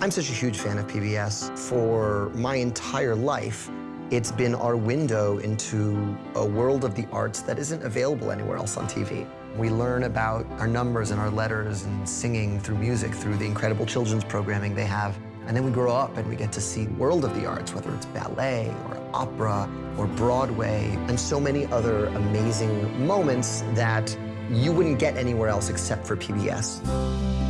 I'm such a huge fan of PBS. For my entire life, it's been our window into a world of the arts that isn't available anywhere else on TV. We learn about our numbers and our letters and singing through music, through the incredible children's programming they have. And then we grow up and we get to see world of the arts, whether it's ballet or opera or Broadway, and so many other amazing moments that you wouldn't get anywhere else except for PBS.